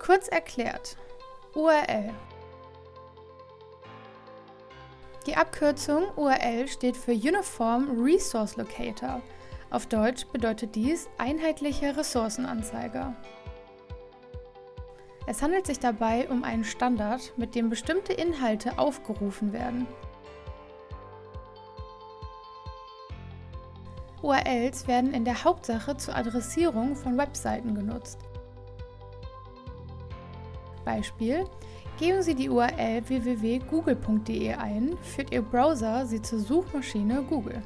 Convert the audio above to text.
Kurz erklärt, URL. Die Abkürzung URL steht für Uniform Resource Locator. Auf Deutsch bedeutet dies einheitlicher Ressourcenanzeiger. Es handelt sich dabei um einen Standard, mit dem bestimmte Inhalte aufgerufen werden. URLs werden in der Hauptsache zur Adressierung von Webseiten genutzt. Beispiel Geben Sie die URL www.google.de ein, führt Ihr Browser sie zur Suchmaschine Google.